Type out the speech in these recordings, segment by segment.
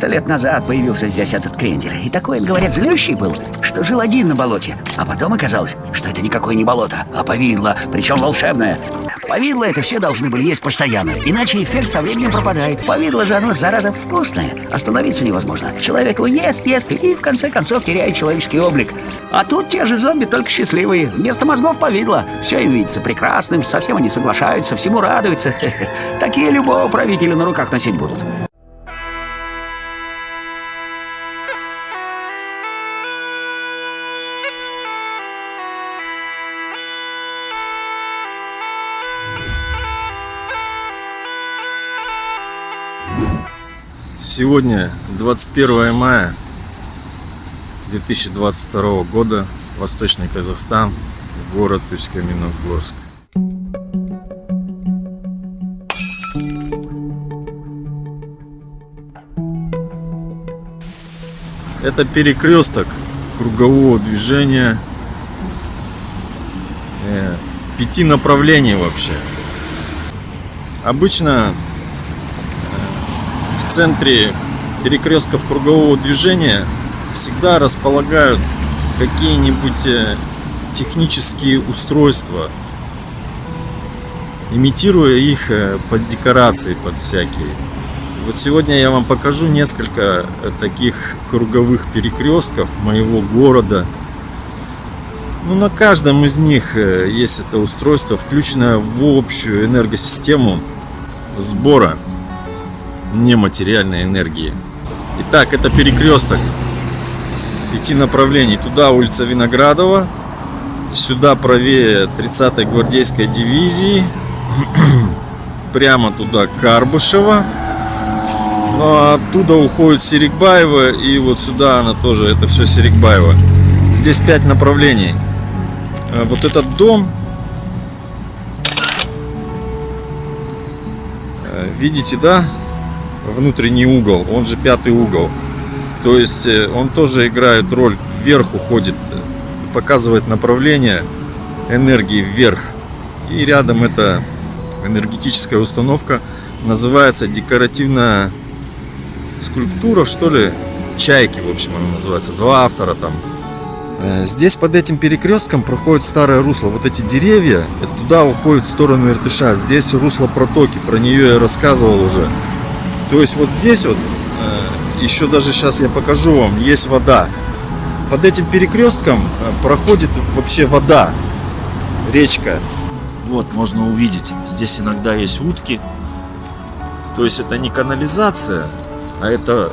400 лет назад появился здесь этот крендель. И такой, говорят, злющий был, что жил один на болоте. А потом оказалось, что это никакое не болото, а повидло, причем волшебное. Повидло это все должны были есть постоянно, иначе эффект со временем пропадает. Повидло же оно, зараза, вкусное. Остановиться невозможно. Человек его ест, ест и в конце концов теряет человеческий облик. А тут те же зомби, только счастливые. Вместо мозгов повидло. Все им видится прекрасным, совсем они соглашаются, всему радуются. Такие любого правителя на руках носить будут. Сегодня 21 мая 2022 года, Восточный Казахстан, город Усть-Каменогорск. Это перекресток кругового движения э, пяти направлений вообще. Обычно в центре перекрестков кругового движения всегда располагают какие-нибудь э, технические устройства, имитируя их э, под декорации, под всякие. Вот сегодня я вам покажу несколько э, таких круговых перекрестков моего города. Ну, на каждом из них есть это устройство, включенное в общую энергосистему сбора нематериальной энергии. Итак, это перекресток пяти направлений. Туда улица Виноградова, сюда правее 30-й гвардейской дивизии, прямо туда Карбышева. Ну, а оттуда уходит Серикбаева и вот сюда она тоже, это все Серикбаева. Здесь пять направлений. А вот этот дом, э, видите, да, внутренний угол, он же пятый угол. То есть э, он тоже играет роль, вверх уходит, показывает направление энергии вверх. И рядом эта энергетическая установка называется декоративная скульптура, что ли, чайки, в общем, она называется. Два автора там. Э, здесь под этим перекрестком проходит старое русло. Вот эти деревья, туда уходят в сторону Иртыша. Здесь русло протоки, про нее я рассказывал уже. То есть вот здесь вот еще даже сейчас я покажу вам, есть вода. Под этим перекрестком э, проходит вообще вода, речка. Вот, можно увидеть, здесь иногда есть утки. То есть это не канализация, а это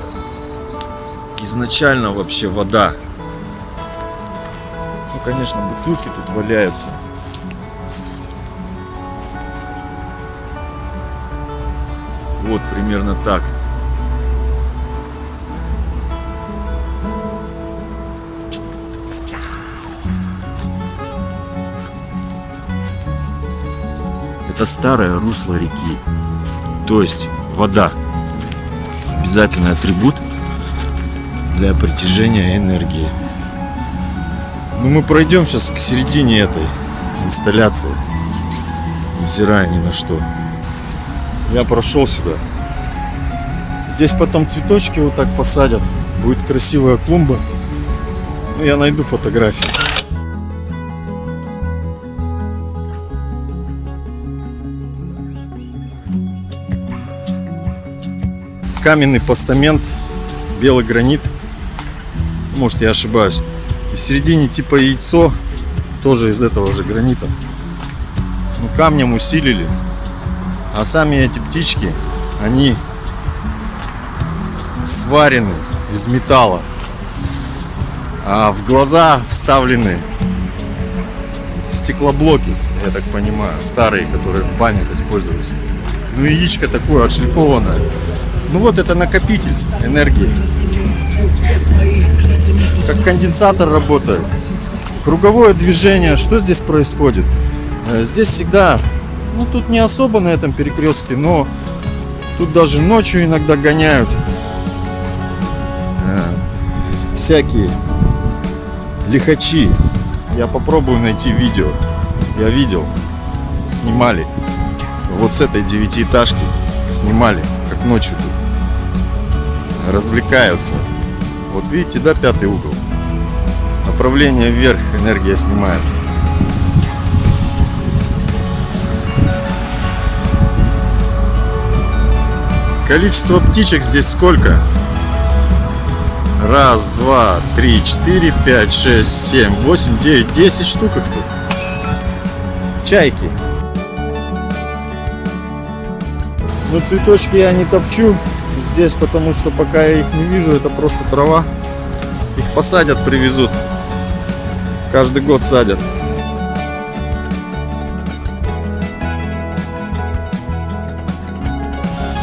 изначально вообще вода. Ну, конечно, бутылки тут валяются. Вот примерно так. Это старое русло реки, то есть вода. Обязательный атрибут для притяжения энергии. Ну, мы пройдем сейчас к середине этой инсталляции, невзирая ни на что. Я прошел сюда. Здесь потом цветочки вот так посадят. Будет красивая клумба. Ну, я найду фотографии. каменный постамент, белый гранит. Может я ошибаюсь. В середине типа яйцо, тоже из этого же гранита. Ну, камнем усилили. А сами эти птички, они сварены из металла. А в глаза вставлены стеклоблоки, я так понимаю, старые, которые в банях использовались. Ну яичко такое отшлифованное. Ну вот это накопитель энергии. Как конденсатор работает. Круговое движение. Что здесь происходит? Э, здесь всегда, ну тут не особо на этом перекрестке, но тут даже ночью иногда гоняют э, всякие лихачи. Я попробую найти видео. Я видел, снимали. Вот с этой девятиэтажки снимали, как ночью тут развлекаются. Вот видите, да, пятый угол. Направление вверх, энергия снимается. Количество птичек здесь сколько? Раз, два, три, четыре, пять, шесть, семь, восемь, девять, десять штук их тут. Чайки. Но цветочки я не топчу здесь, потому что пока я их не вижу, это просто трава. Их посадят, привезут. Каждый год садят.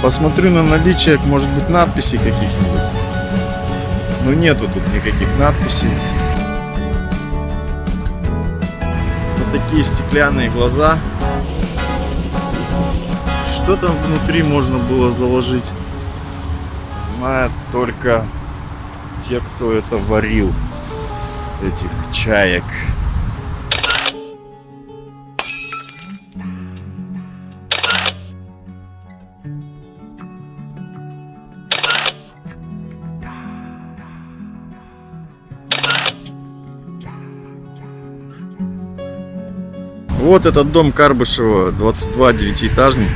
Посмотрю на наличие, может быть, надписей каких-нибудь. Но нету тут никаких надписей. Вот такие стеклянные глаза. Что там внутри можно было заложить? Знают только те, кто это варил. Этих чаек. Вот этот дом Карбышева, 22 девятиэтажник.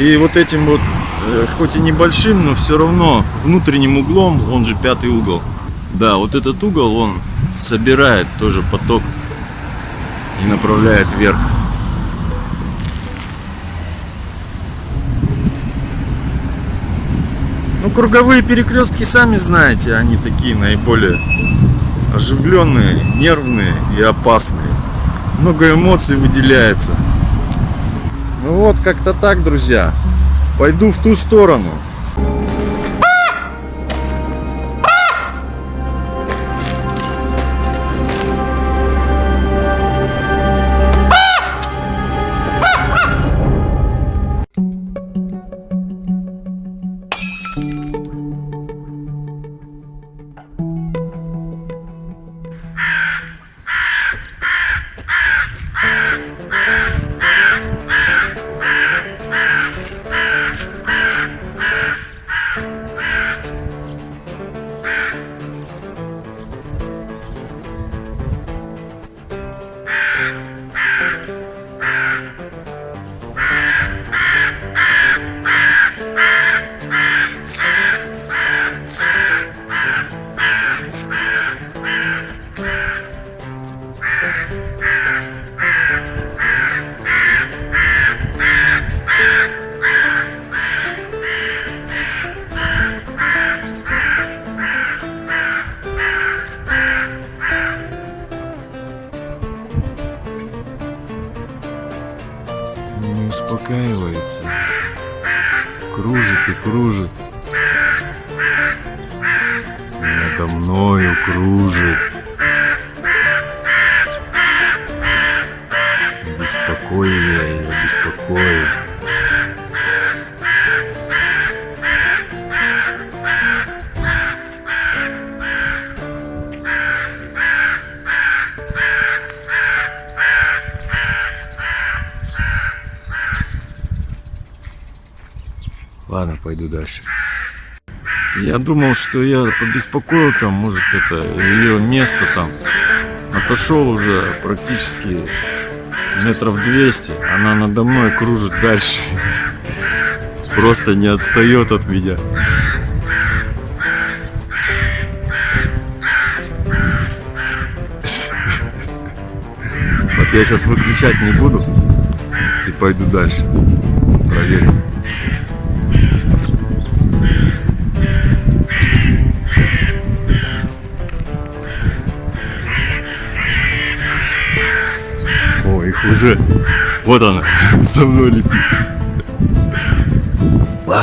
И вот этим вот, э, хоть и небольшим, но все равно внутренним углом, он же пятый угол. Да, вот этот угол, он собирает тоже поток и направляет вверх. Ну, круговые перекрестки, сами знаете, они такие наиболее оживленные, нервные и опасные много эмоций выделяется. Ну вот, как-то так, друзья. Пойду в ту сторону. И кружит. Надо мною кружит. Дальше. Я думал, что я побеспокоил там, может, это ее место там. Отошел уже практически метров 200. Она надо мной кружит дальше. Просто не отстает от меня. Вот я сейчас выключать не буду и пойду дальше. Проверим. Уже. Вот она, за мной летит.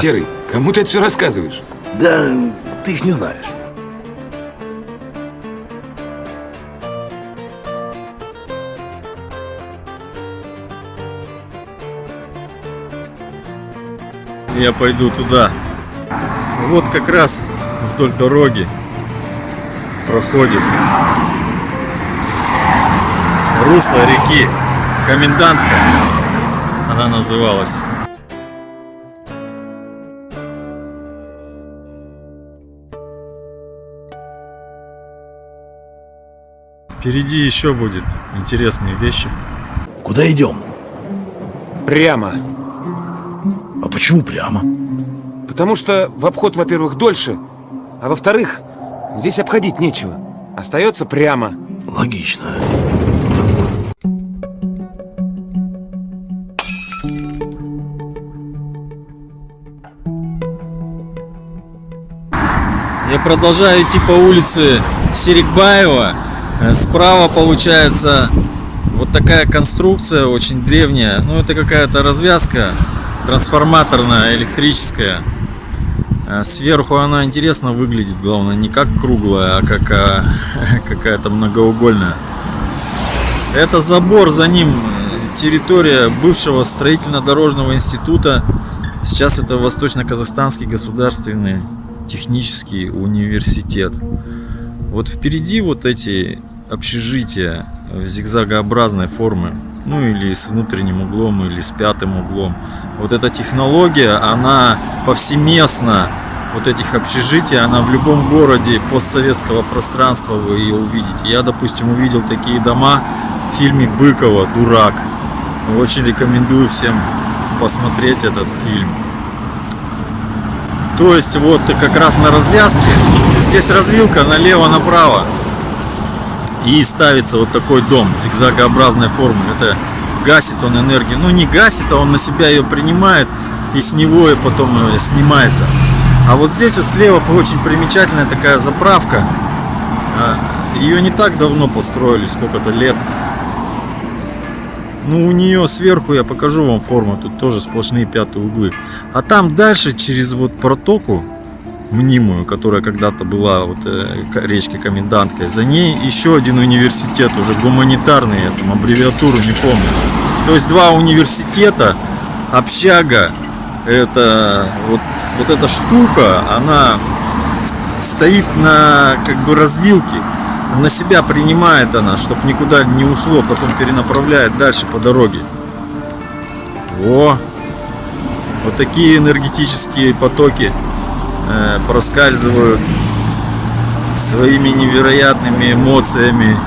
Серый, кому ты это все рассказываешь? Да, ты их не знаешь. Я пойду туда. Вот как раз вдоль дороги проходит русло реки Комендантка. Она называлась. Впереди еще будет интересные вещи. Куда идем? Прямо. А почему прямо? Потому что в обход, во-первых, дольше, а во-вторых, здесь обходить нечего. Остается прямо. Логично. Продолжаю идти по улице Серикбаева. Э, Справа получается вот такая конструкция очень древняя. Ну, это какая-то развязка трансформаторная, электрическая. Э, Сверху она интересно выглядит, главное, не как круглая, а как а, какая-то многоугольная. Это забор, за ним территория бывшего строительно-дорожного института. Сейчас это Восточно-Казахстанский государственный технический университет. Вот впереди вот эти общежития в зигзагообразной формы, ну или с внутренним углом, или с пятым углом. Вот эта технология, она повсеместно вот этих общежитий, она в любом городе постсоветского пространства вы ее увидите. Я, допустим, увидел такие дома в фильме Быкова «Дурак». Очень рекомендую всем посмотреть этот фильм. То есть вот как раз на развязке, здесь развилка налево-направо. И ставится вот такой дом зигзагообразной формы. Это гасит он энергию. Ну не гасит, а он на себя ее принимает и с него и потом снимается. А вот здесь вот слева очень примечательная такая заправка. А, Ее не так давно построили, сколько-то лет. Ну, у нее сверху, я покажу вам форму, тут тоже сплошные пятые углы. А там дальше, через вот протоку, мнимую, которая когда-то была вот э, речкой Коменданткой, за ней еще один университет, уже гуманитарный, я там аббревиатуру не помню. То есть два университета, общага, это вот, вот эта штука, она стоит на как бы развилке, на себя принимает она, чтобы никуда не ушло, потом перенаправляет дальше по дороге. О, вот такие энергетические потоки э, проскальзывают своими невероятными эмоциями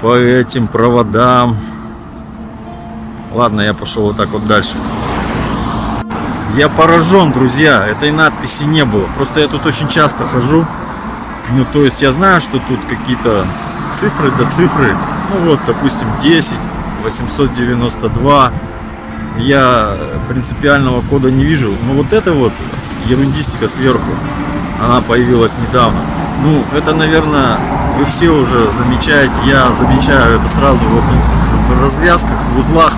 по этим проводам. Ладно, я пошел вот так вот дальше. Я поражен, друзья, этой надписи не было. Просто я тут очень часто хожу. Ну, то есть я знаю, что тут какие-то цифры до цифры. Ну вот, допустим, 10, 892. Я принципиального кода не вижу. Но вот это вот ерундистика сверху, она появилась недавно. Ну, это, наверное, вы все уже замечаете. Я замечаю это сразу вот в развязках, в узлах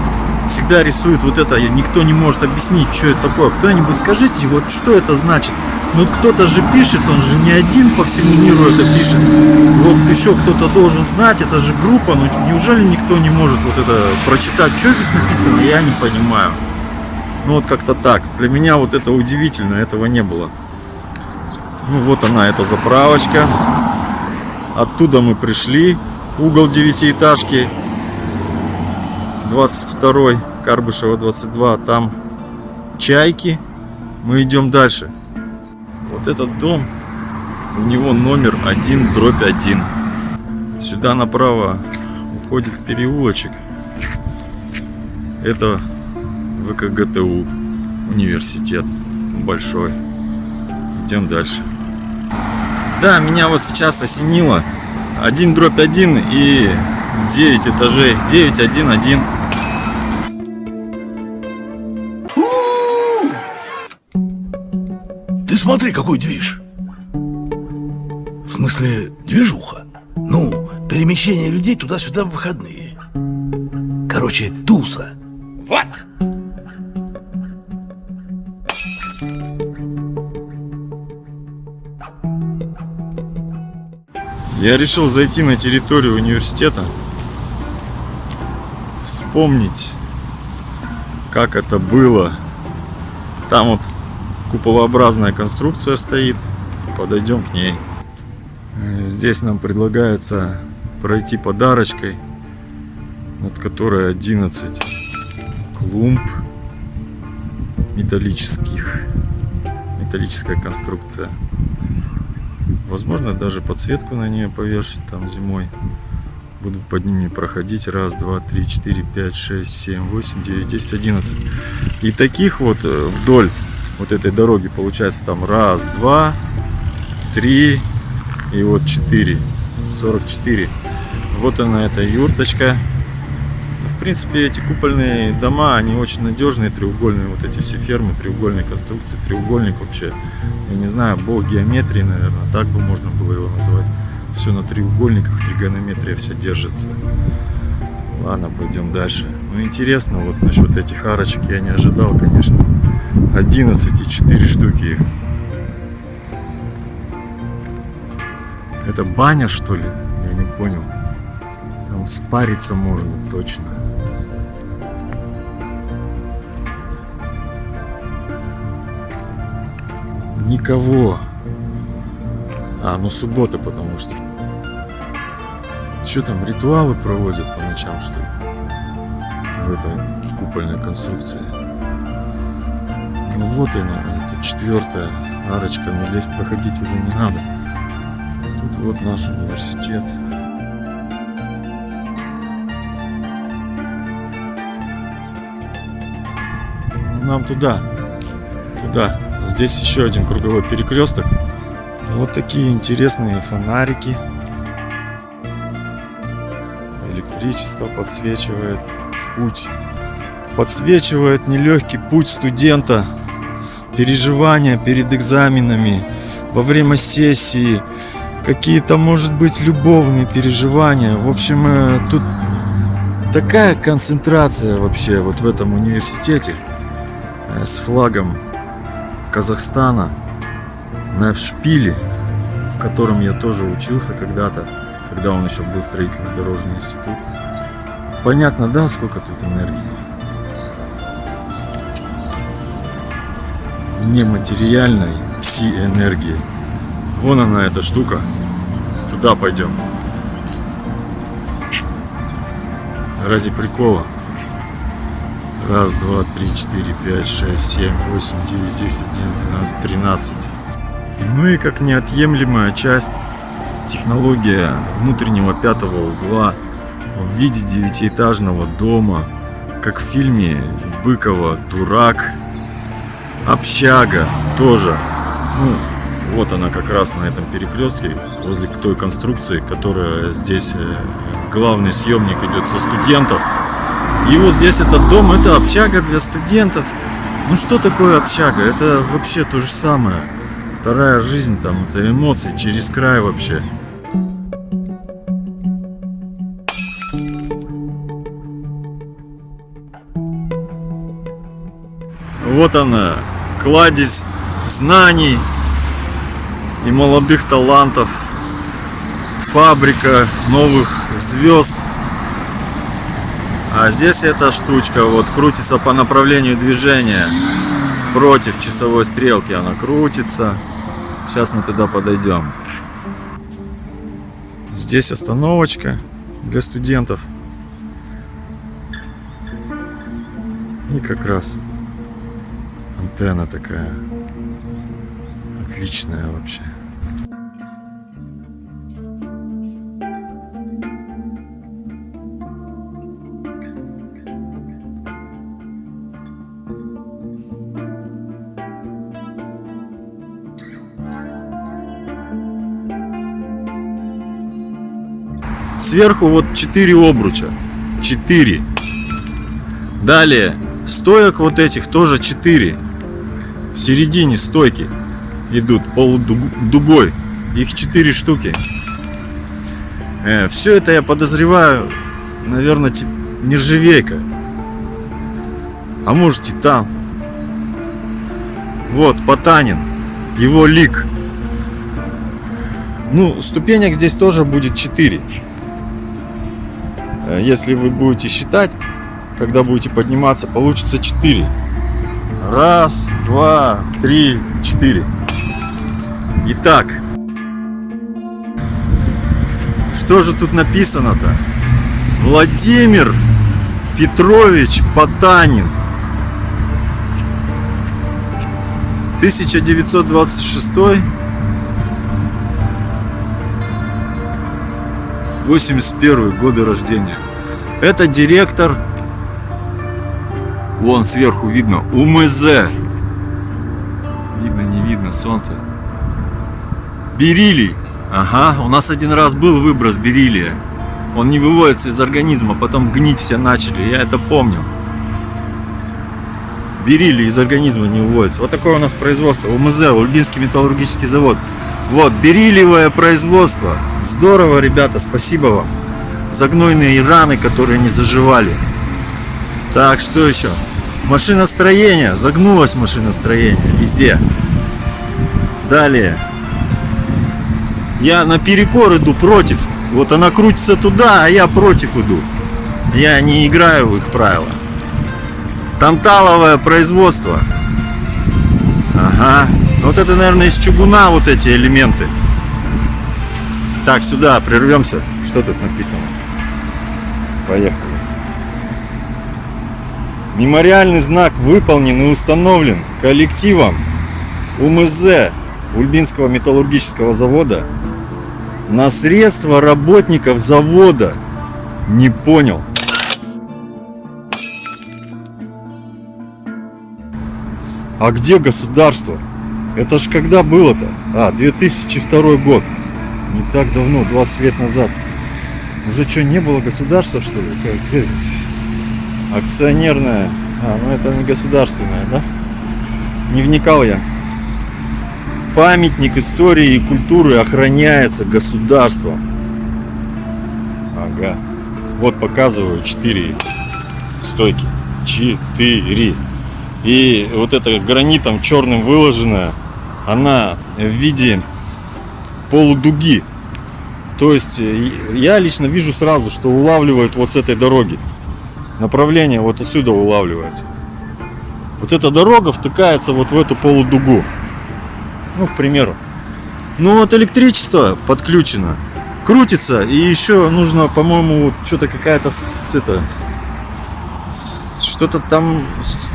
всегда рисуют вот это, никто не может объяснить, что это такое. Кто-нибудь скажите, вот что это значит? Ну кто-то же пишет, он же не один по всему миру это пишет. Вот еще кто-то должен знать, это же группа, ну неужели никто не может вот это прочитать, что здесь написано, я не понимаю. Ну вот как-то так. Для меня вот это удивительно, этого не было. Ну вот она, эта заправочка. Оттуда мы пришли. Угол девятиэтажки. 22 Карбышева 22. Там чайки. Мы идем дальше. Вот этот дом, у него номер 1 дробь 1. Сюда направо уходит переулочек. Это ВКГТУ, университет большой. Идем дальше. Да, меня вот сейчас осенило. 1 дробь 1 и 9 этажей. 9, 1, 1. Смотри, какой движ. В смысле, движуха. Ну, перемещение людей туда-сюда в выходные. Короче, туса. Вот! Я решил зайти на территорию университета, вспомнить, как это было. Там вот куполообразная конструкция стоит, подойдем к ней. Э, Здесь нам предлагается пройти подарочкой, над которой 11 клумб металлических, металлическая конструкция. Возможно, даже подсветку на нее повешать там зимой. Будут под ними проходить раз, два, три, четыре, пять, шесть, семь, восемь, девять, десять, одиннадцать. И таких вот э, вдоль вот этой дороги получается там раз, два, три и вот четыре. 44. Вот она, эта юрточка. В принципе, эти купольные дома, они очень надежные, треугольные, вот эти все фермы, треугольные конструкции, треугольник вообще, я не знаю, бог геометрии, наверное, так бы можно было его назвать. Все на треугольниках, тригонометрия вся держится. Ладно, пойдем дальше. Ну, интересно, вот насчет этих арочек я не ожидал, конечно. 11 и 4 штуки. Это баня, что ли? Я не понял. Там спариться можно точно. Никого. А, ну суббота, потому что. Что там, ритуалы проводят по ночам, что ли? В этой купольной конструкции. Ну вот она, это четвертая арочка, но здесь проходить уже не надо. Тут вот наш университет. Нам туда. Туда. Здесь еще один круговой перекресток. Вот такие интересные фонарики. Электричество подсвечивает путь. Подсвечивает нелегкий путь студента. Переживания перед экзаменами, во время сессии, какие-то, может быть, любовные переживания. В общем, э, тут такая концентрация вообще вот в этом университете э, с флагом Казахстана на шпиле, в котором я тоже учился когда-то, когда он еще был строительно-дорожный институт. Понятно, да, сколько тут энергии? Нематериальной пси-энергии. Вон она, эта штука. Туда пойдем. Ради прикола. Раз, два, три, четыре, пять, шесть, семь, восемь, девять, десять, одиннадцать, двенадцать, тринадцать. Ну и как неотъемлемая часть технология внутреннего пятого угла в виде девятиэтажного дома, как в фильме Быкова «Дурак», общага тоже. Ну, вот она как раз на этом перекрестке, возле той конструкции, которая здесь э, главный съемник идет со студентов. И вот здесь этот дом, это общага для студентов. Ну что такое общага? Это вообще то же самое. Вторая жизнь там, это эмоции через край вообще. Вот она, кладезь знаний и молодых талантов, фабрика новых звезд. А здесь эта штучка вот крутится по направлению движения против часовой стрелки она крутится. Сейчас мы туда подойдем. Здесь остановочка для студентов. И как раз антенна такая отличная вообще. Сверху вот 4 обруча. 4. Далее, стоек вот этих тоже 4. В середине стойки идут полудугой. Их 4 штуки. Э, все это я подозреваю, наверное, нержавейка. А может титан. Вот, Потанин. Его лик. Ну, ступенек здесь тоже будет 4. Э, если вы будете считать, когда будете подниматься, получится 4. Раз, два, три, четыре. Итак, что же тут написано-то? Владимир Петрович Потанин. 1926 81 годы рождения. Это директор, вон сверху видно, УМЗ. Видно, не видно, солнце. Бериллий. Ага, у нас один раз был выброс бериллия. Он не выводится из организма, потом гнить все начали, я это помню. Бериллий из организма не выводится. Вот такое у нас производство. УМЗ, Ульбинский металлургический завод. Вот, бериллиевое производство. Здорово, ребята, спасибо вам. За гнойные раны, которые не заживали. Так, что еще? Машиностроение. Загнулось машиностроение везде. Далее. Я наперекор иду против. Вот она крутится туда, а я против иду. Я не играю в их правила. Танталовое производство. Ага. Вот это, наверное, из чугуна вот эти элементы. Так, сюда прервемся. Что тут написано? Поехали. Мемориальный знак выполнен и установлен коллективом УМЗ Ульбинского металлургического завода на средства работников завода. Не понял. А где государство? Это ж когда было-то? А, 2002 год. Не так давно, 20 лет назад. Уже что, не было государства, что ли? Акционерное. А, ну это не государственное, да? Не вникал я. Памятник истории и культуры охраняется государством. Ага. Вот показываю 4 стойки. 4. И вот это гранитом черным выложенная, она в виде полудуги. То есть э, я лично вижу сразу, что улавливает вот с этой дороги. Направление вот отсюда улавливается. Вот эта дорога втыкается вот в эту полудугу. Ну, к примеру. Ну вот электричество подключено. Крутится. И еще нужно, по-моему, вот что-то какая-то это. Что-то там.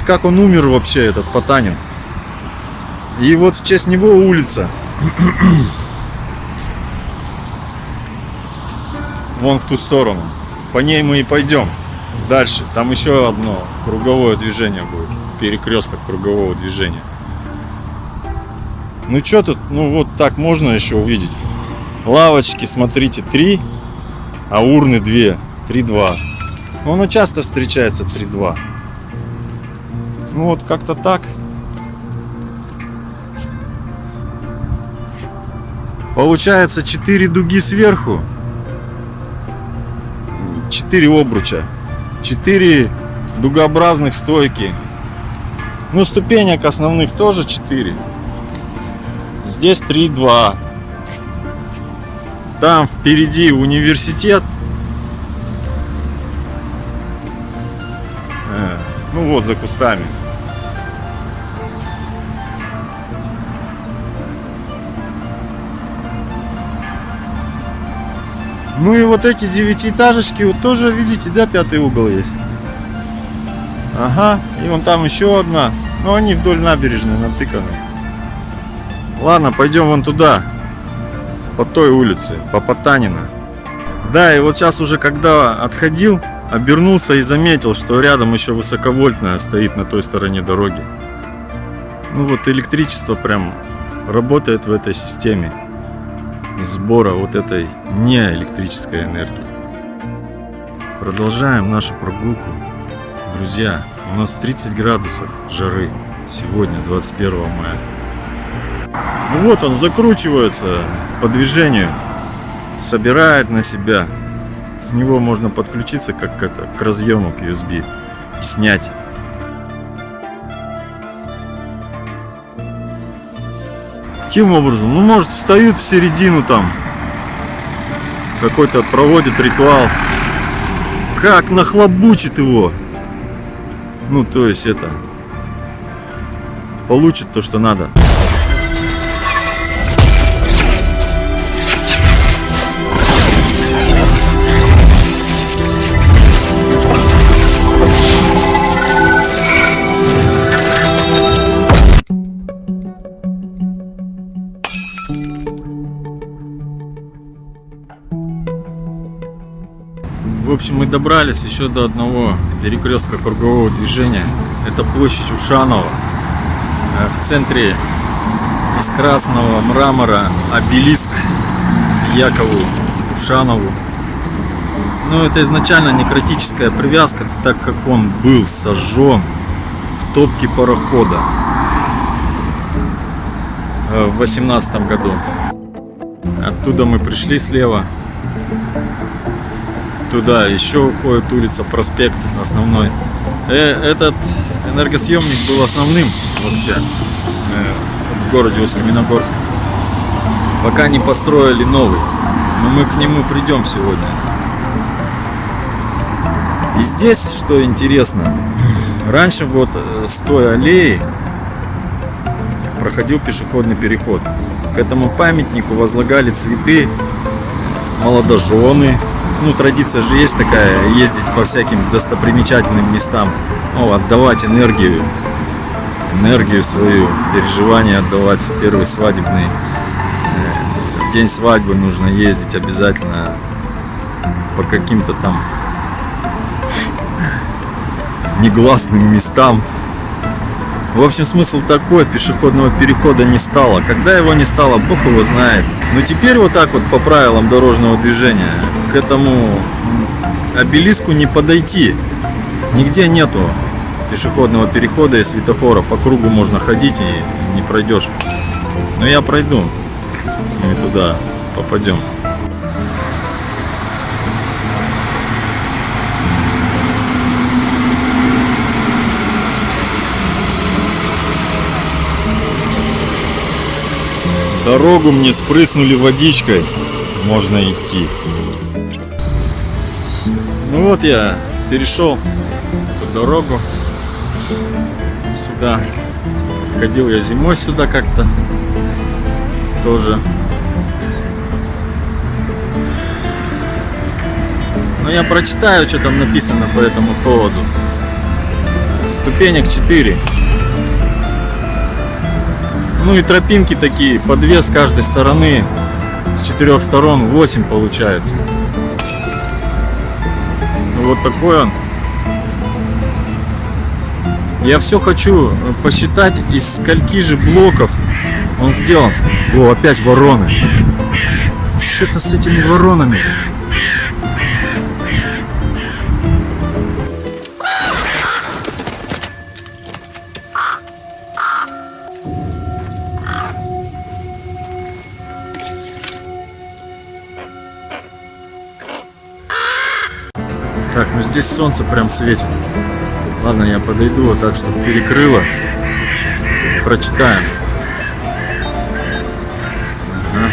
Как он умер вообще, этот Потанин. И вот в честь него улица. Вон в ту сторону. По ней мы и пойдем. Дальше. Там еще одно круговое движение будет. Перекресток кругового движения. Ну что тут, ну вот так можно еще увидеть. Лавочки, смотрите, 3, а урны 2. 3-2. Ну, оно часто встречается 3-2. Ну вот как-то так. Получается 4 дуги сверху. 4 обруча. 4 дугообразных стойки. Ну, ступенек основных тоже 4. Здесь 3-2. Там впереди университет. Э, Ну вот за кустами. Ну и вот эти девятиэтажечки, вот тоже, видите, да, пятый угол есть. Ага, и вон там еще одна. Но они вдоль набережной натыканы. Ладно, пойдем вон туда. По той улице, по Потанина. Да, и вот сейчас уже когда отходил, обернулся и заметил, что рядом еще высоковольтная стоит на той стороне дороги. Ну вот электричество прям работает в этой системе сбора вот этой неэлектрической энергии. Продолжаем нашу прогулку. Друзья, у нас 30 градусов жары сегодня, 21 мая. Ну вот он закручивается по движению, собирает на себя. С него можно подключиться как это, к разъему, к USB и снять. Каким образом? Ну, может, встают в середину там. Какой-то проводит ритуал. Как нахлобучит его. Ну, то есть это... Получит то, что надо. Общем, мы добрались еще до одного перекрестка кругового движения. Это площадь Ушанова. Э, В центре из красного мрамора обелиск Якову Ушанову. Ну, это изначально некротическая привязка, так как он был сожжен в топке парохода э, в восемнадцатом году. Оттуда мы пришли слева. Туда еще уходит улица, проспект основной. Э, этот энергосъемник был основным вообще э, в городе Усть-Каменогорск. Пока не построили новый. Но мы к нему придем сегодня. И здесь, что интересно, раньше вот э, с той аллеи проходил пешеходный переход. К этому памятнику возлагали цветы, молодожены. Ну, традиция же есть такая, ездить по всяким достопримечательным местам, ну, отдавать энергию, энергию свою, переживания отдавать в первый свадебный. э, В день свадьбы нужно ездить обязательно по каким-то там негласным местам. В общем, смысл такой, пешеходного перехода не стало. Когда его не стало, бог его знает. Но теперь вот так вот по правилам дорожного движения к этому обелиску не подойти. Нигде нету пешеходного перехода и светофора. По кругу можно ходить и не пройдешь. Но я пройду. Мы туда попадем. Дорогу мне спрыснули водичкой. Можно идти. Ну вот я перешел эту дорогу сюда. Ходил я зимой сюда как-то тоже. Но я прочитаю, что там написано по этому поводу. Ступенек 4. Ну и тропинки такие, по две с каждой стороны. С четырех сторон 8 получается. Ну вот такой он. Я все хочу посчитать, из скольки же блоков он сделан. О, опять вороны. Что-то с этими воронами. Здесь солнце прям светит. Ладно, я подойду вот так, чтобы перекрыло. Прочитаем. Ага.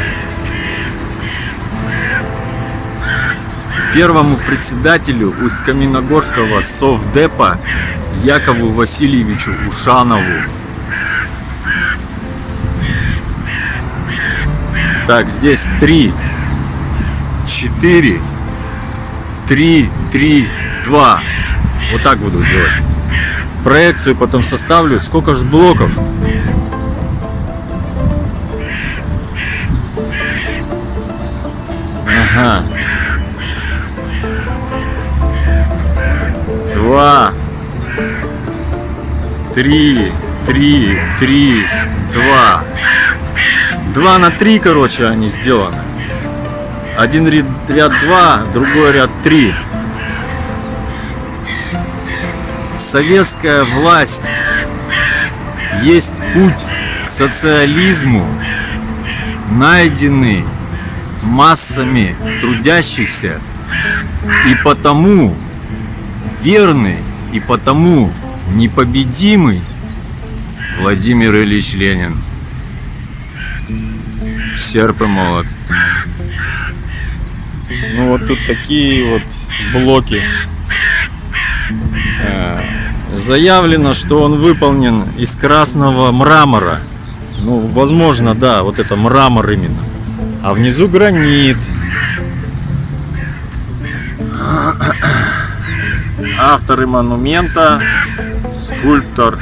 Первому председателю Усть-Каменогорского Совдепа Якову Васильевичу Ушанову. Так, здесь три, четыре, три, три, два. Вот так буду делать. Проекцию потом составлю. Сколько же блоков? Ага. Два. Три. Три. Три. Два. Два на три, короче, они сделаны. Один ряд два, другой ряд три. Советская власть есть путь к социализму, найденный массами трудящихся и потому верный и потому непобедимый Владимир Ильич Ленин. Серп и молот. Вот тут такие вот блоки. Э, Заявлено, что он выполнен из красного мрамора. Ну, возможно, да, вот это мрамор именно. А внизу гранит. Авторы монумента, скульптор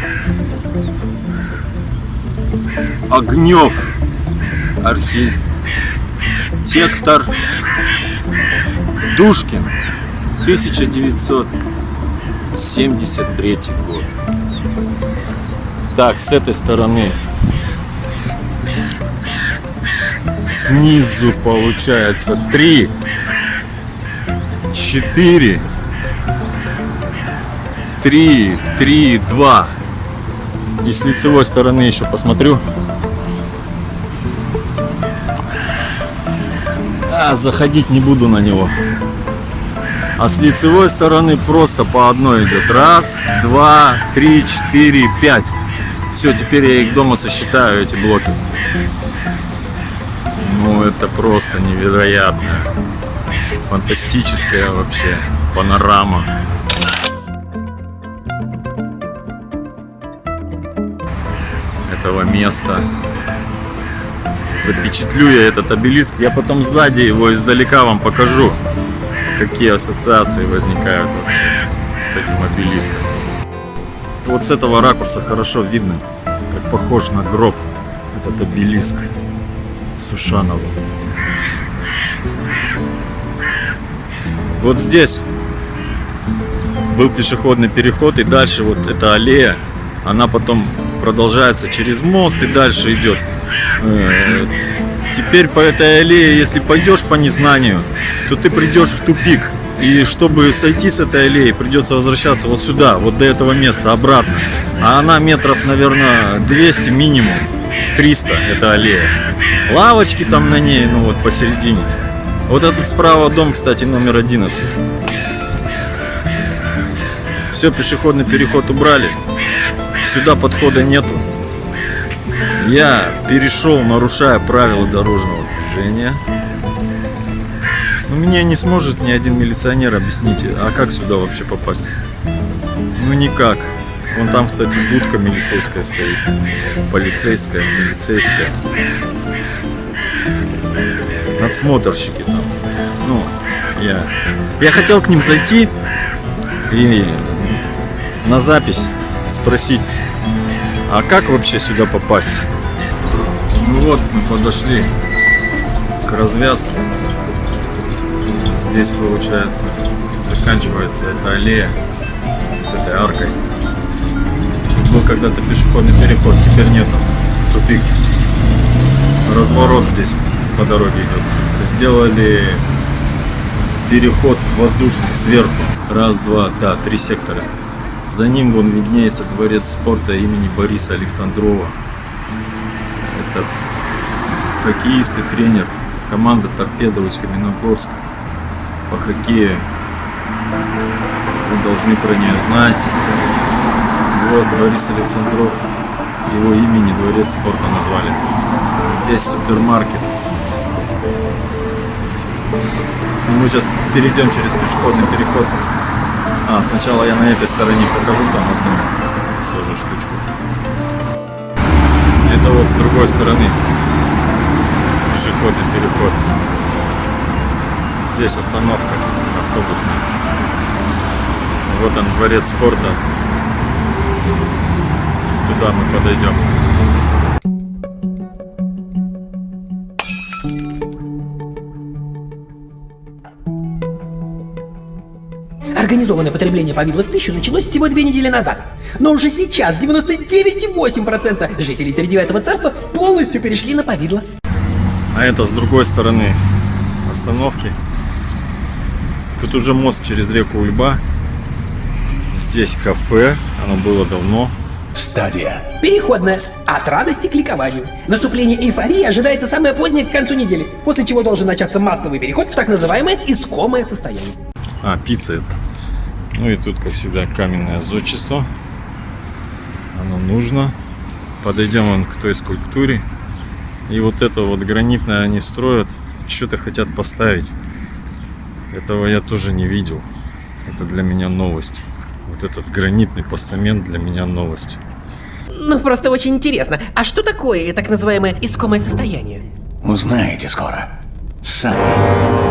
Огнев, архитектор Душкин. 1973 год. Так, с этой стороны снизу получается 3, 4, 3, 3, 2. И с лицевой стороны еще посмотрю. А, заходить не буду на него. А с лицевой стороны просто по одной идет. Раз, два, три, четыре, пять. Все, теперь я их дома сосчитаю, эти блоки. Ну, это просто невероятно. Фантастическая вообще панорама. Этого места. Запечатлю я этот обелиск. Я потом сзади его издалека вам покажу. Какие ассоциации возникают вообще с этим обелиском. Вот с этого ракурса хорошо видно, как похож на гроб этот обелиск Сушанова. Вот здесь был пешеходный переход, и дальше вот эта аллея, она потом продолжается через мост и дальше идет. Э, Теперь по этой аллее, если пойдешь по незнанию, то ты придешь в тупик. И чтобы сойти с этой аллеи, придется возвращаться вот сюда, вот до этого места, обратно. А она метров, наверное, 200 минимум. 300 это аллея. Лавочки там на ней, ну вот посередине. Вот этот справа дом, кстати, номер 11. Все, пешеходный переход убрали. Сюда подхода нету. Я перешел, нарушая правила дорожного движения. Но мне не сможет ни один милиционер объяснить, а как сюда вообще попасть? Ну никак. Вон там, кстати, будка милицейская стоит. Полицейская, полицейская. Надсмотрщики там. Ну, я... Я хотел к ним зайти и на запись спросить, а как вообще сюда попасть? Ну вот, мы подошли к развязке. Здесь, получается, заканчивается эта аллея вот этой аркой. Тут был когда-то пешеходный переход, теперь нету. Тупик. Разворот здесь по дороге идет. Сделали переход воздушный сверху. Раз, два, да, три сектора. За ним вон виднеется дворец спорта имени Бориса Александрова. Это хоккеист и тренер команды Торпеда Усть-Каменогорск по хоккею. Вы должны про нее знать. Вот Борис Александров, его имени дворец спорта назвали. Здесь супермаркет. Мы сейчас перейдем через пешеходный переход. А, сначала я на этой стороне покажу там одну тоже штучку. Это вот с другой стороны пешеходный переход. Здесь остановка автобусная. Вот он, дворец спорта. Туда мы подойдем. Организованное потребление повидла в пищу началось всего две недели назад. Но уже сейчас 99,8% жителей Тридевятого царства полностью перешли на повидло. А это с другой стороны остановки. Тут уже мост через реку Ульба. Здесь кафе, оно было давно. Стадия. Переходная. От радости к ликованию. Наступление эйфории ожидается самое позднее к концу недели, после чего должен начаться массовый переход в так называемое искомое состояние. А, пицца это. Ну и тут, как всегда, каменное зодчество. Оно нужно. Подойдем вон к той скульптуре. И вот это вот гранитное они строят. Что-то хотят поставить. Этого я тоже не видел. Это для меня новость. Вот этот гранитный постамент для меня новость. Ну, просто очень интересно, а что такое так называемое искомое состояние? Узнаете скоро. Сами.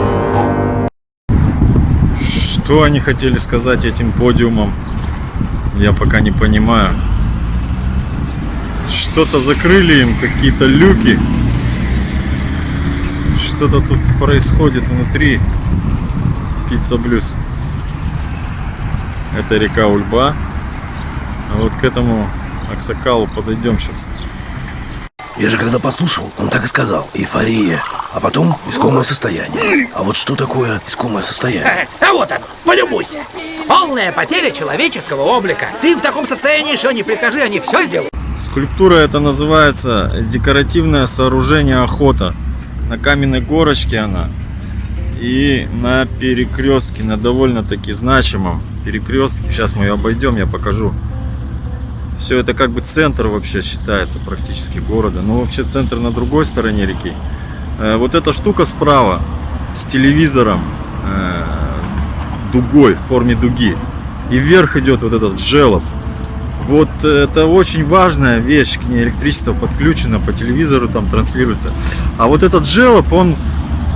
Что они хотели сказать этим подиумом, я пока не понимаю. Что-то закрыли им, какие-то люки. Что-то тут происходит внутри. Пицца Блюз. Это река Ульба. А вот к этому Аксакалу подойдем сейчас. Я же когда послушал, он так и сказал. Эйфория. А потом искомое состояние. А вот что такое искомое состояние? А вот оно, полюбуйся. Полная потеря человеческого облика. Ты в таком состоянии, что не прикажи, они все сделают. Скульптура это называется декоративное сооружение охота. На каменной горочке она. И на перекрестке, на довольно-таки значимом перекрестке. Сейчас мы ее обойдем, я покажу. Все это как бы центр вообще считается практически города. Но вообще центр на другой стороне реки. Э, Вот эта штука справа с телевизором э, дугой, в форме дуги. И вверх идет вот этот желоб. Вот это очень важная вещь, к ней электричество подключено, по телевизору там транслируется. А вот этот желоб, он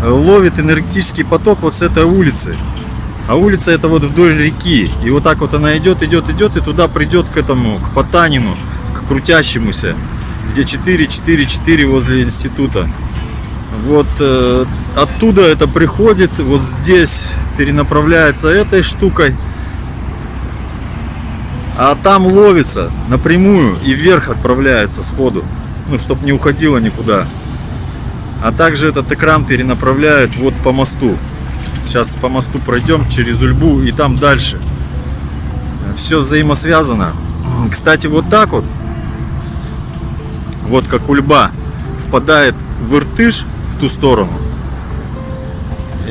э, ловит энергетический поток вот с этой улицы. А улица это вот вдоль реки. И вот так вот она идет, идет, идет, и туда придет к этому, к Потанину, к крутящемуся, где 4, 4, 4 возле института. Вот э, оттуда это приходит, вот здесь перенаправляется этой штукой. А там ловится напрямую и вверх отправляется сходу. Ну, чтобы не уходило никуда. А также этот экран перенаправляет вот по мосту. Сейчас по мосту пройдем через Ульбу и там дальше. Все взаимосвязано. Кстати, вот так вот, вот как Ульба впадает в Иртыш в ту сторону.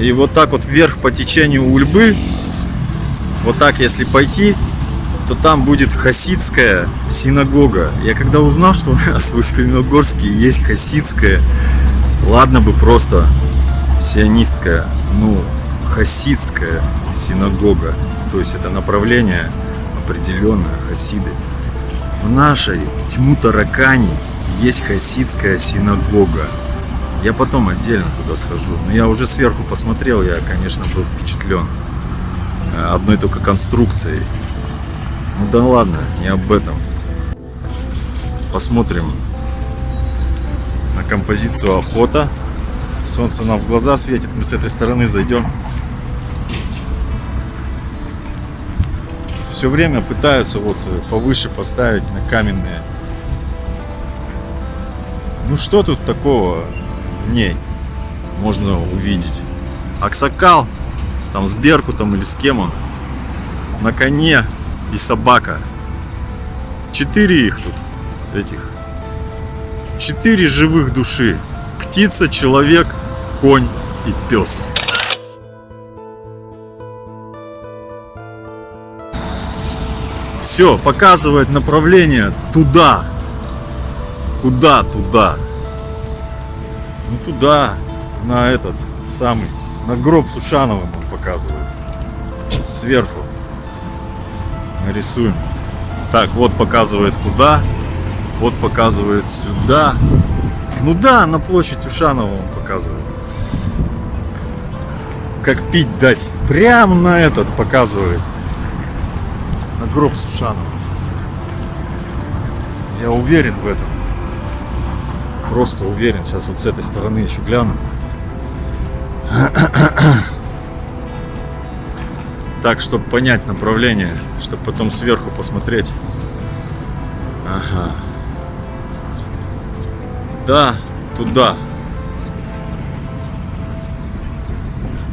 И вот так вот вверх по течению Ульбы, вот так если пойти, то там будет хасидская синагога. Я когда узнал, что у нас в Усть-Каменогорске есть хасидская, ладно бы просто сионистская, ну, хасидская синагога. То есть это направление определенное, хасиды. В нашей Тьму-Таракани есть хасидская синагога. Я потом отдельно туда схожу. Но я уже сверху посмотрел, я, конечно, был впечатлен э, одной только конструкцией. Ну да ладно, не об этом. Посмотрим на композицию охота. Солнце нам в глаза светит, мы с этой стороны зайдем. Все время пытаются вот э, повыше поставить на каменные. Ну что тут такого в ней можно увидеть? Аксакал с, там, с Беркутом или с кем он на коне и собака. Четыре их тут, этих. Четыре живых души. Птица, человек, конь и пес. Все, показывает направление туда. Куда туда? Ну туда, на этот самый, на гроб с он показывает. Сверху нарисуем. Так, вот показывает куда, вот показывает сюда. Ну да, на площадь Ушанова он показывает. Как пить дать. Прямо на этот показывает. На гроб Сушанова. Я уверен в этом. Просто уверен. Сейчас вот с этой стороны еще гляну. Так, чтобы понять направление, чтобы потом сверху посмотреть. Ага. Да, туда.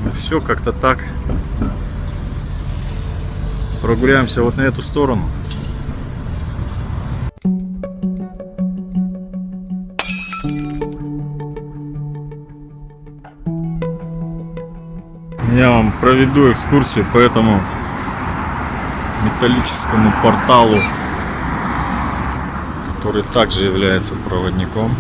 Ну все как-то так. Прогуляемся вот на эту сторону. Я вам проведу экскурсию по этому металлическому порталу, который также является проводником.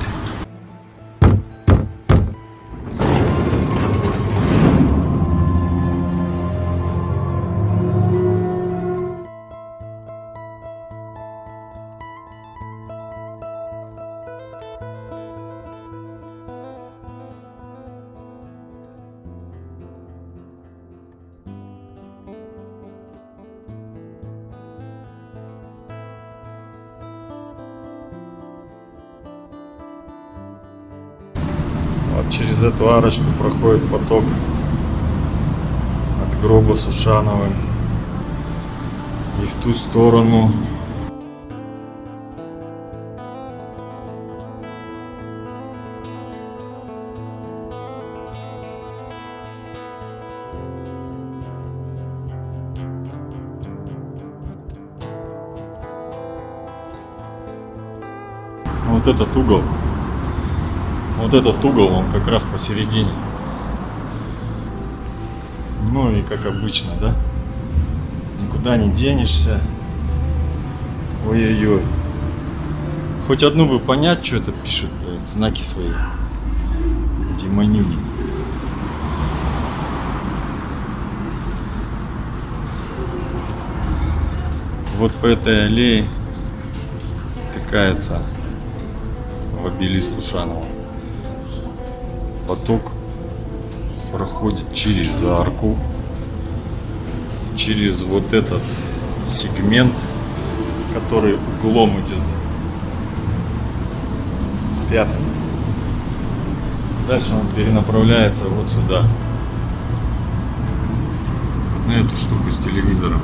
Эту арочку проходит поток от гроба с Ушановым. И в ту сторону. Вот этот угол. Вот этот угол, он как раз посередине. Ну и как обычно, да? Никуда не денешься. Ой-ой-ой. Хоть одну бы понять, что это пишут, блядь, знаки свои. Демонюги. Вот по этой аллее втыкается в обелиск Ушанова. Поток проходит через арку, через вот этот сегмент, который углом идет пятым. Дальше он перенаправляется вот сюда, на эту штуку с телевизором.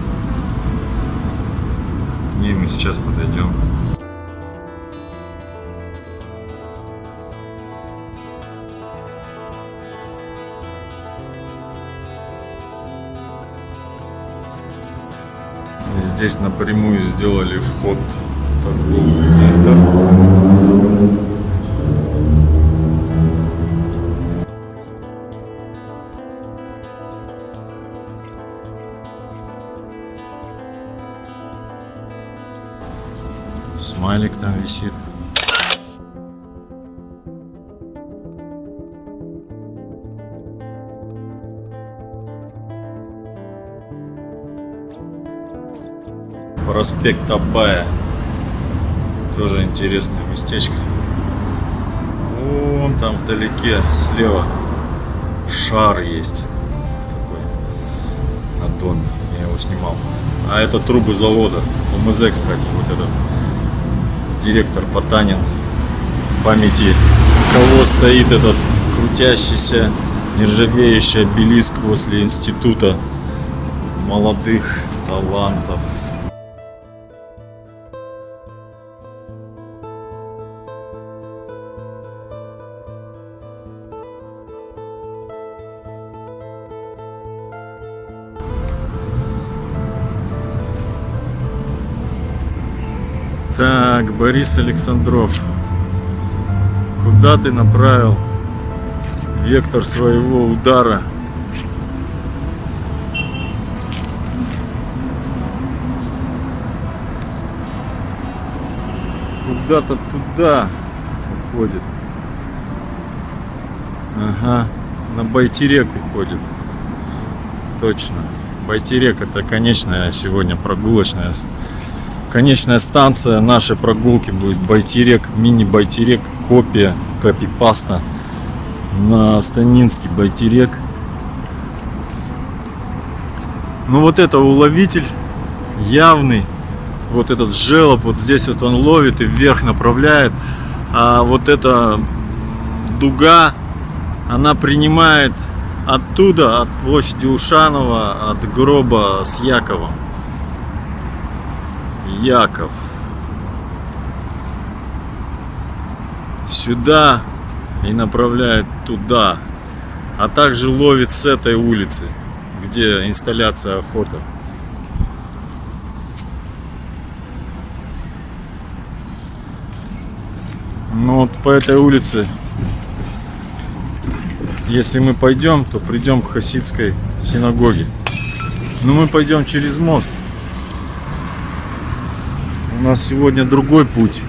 К ней мы сейчас подойдем. Здесь напрямую сделали вход в торговый центр. Смайлик там висит. Проспект Абая. Тоже интересное местечко. Вон там вдалеке слева шар есть. Такой. Доме. Я его снимал. А это трубы завода. ОМЗ, кстати, вот этот директор Потанин. В памяти кого стоит этот крутящийся, нержавеющий обелиск возле института молодых талантов. Борис Александров, куда ты направил вектор своего удара? Куда-то туда уходит. Ага, на Байтерек уходит. Точно. Байтерек это конечная сегодня прогулочная Конечная станция нашей прогулки будет Байтерек, мини-Байтерек, копия, копипаста на Станинский Байтерек. Ну вот это уловитель явный. Вот этот желоб, вот здесь вот он ловит и вверх направляет. А вот эта дуга, она принимает оттуда, от площади Ушанова, от гроба с Яковом. Яков. Сюда и направляет туда. А также ловит с этой улицы, где инсталляция охота. Ну вот по этой улице, если мы пойдем, то придем к хасидской синагоге. Но мы пойдем через мост. У нас сегодня другой путь.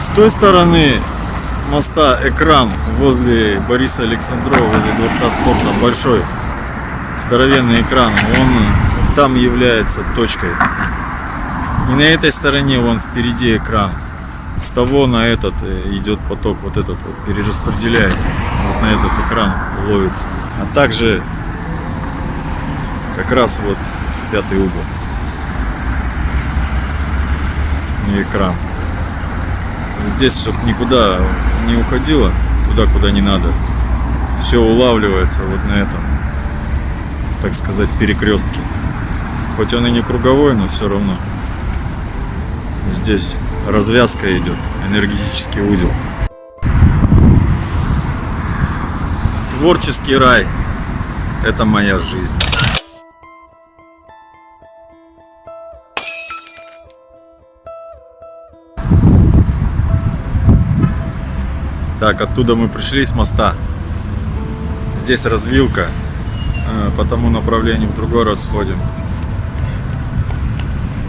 С той стороны моста экран возле Бориса Александрова, возле Дворца спорта, большой здоровенный экран, он там является точкой. И на этой стороне вон впереди экран. с того на этот э, идет поток, вот этот вот перераспределяет, вот на этот экран ловится. А также как раз вот пятый угол. Не экран. Здесь, чтобы никуда не уходило, туда, куда не надо. Все улавливается вот на этом, так сказать, перекрестке. Хоть он и не круговой, но все равно. Здесь развязка идет, энергетический узел. Творческий рай. Это моя жизнь. Так, оттуда мы пришли с моста. Здесь развилка. Э, По тому направлению в другой раз сходим.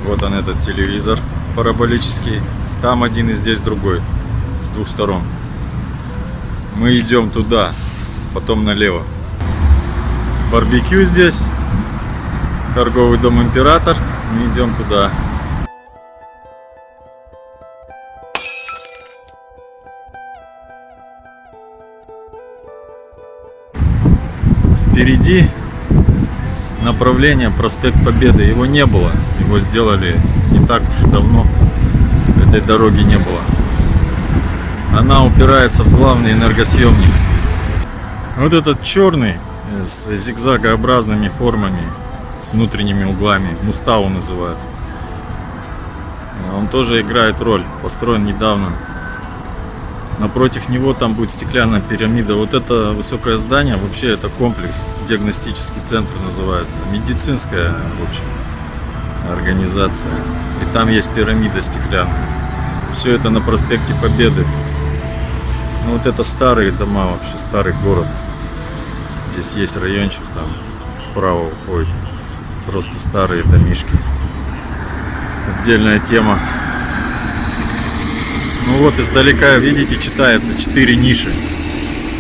Вот он этот телевизор параболический. Там один и здесь другой. С двух сторон. Мы идем туда, потом налево. Барбекю здесь. Торговый дом Император. Мы идем туда. Впереди направление проспект Победы. Его не было. Его сделали не так уж и давно. Этой дороги не было. Она упирается в главный энергосъемник. Вот этот черный с зигзагообразными формами, с внутренними углами, Мустау называется. Он тоже играет роль, построен недавно. Напротив него там будет стеклянная пирамида. Вот это высокое здание, вообще это комплекс, диагностический центр называется. Медицинская, в общем, организация. И там есть пирамида стеклянная. Все это на проспекте Победы. Ну вот это старые дома вообще, старый город. Здесь есть райончик, там вправо уходит. Просто старые домишки. Отдельная тема. Ну вот издалека, видите, читается 4 ниши.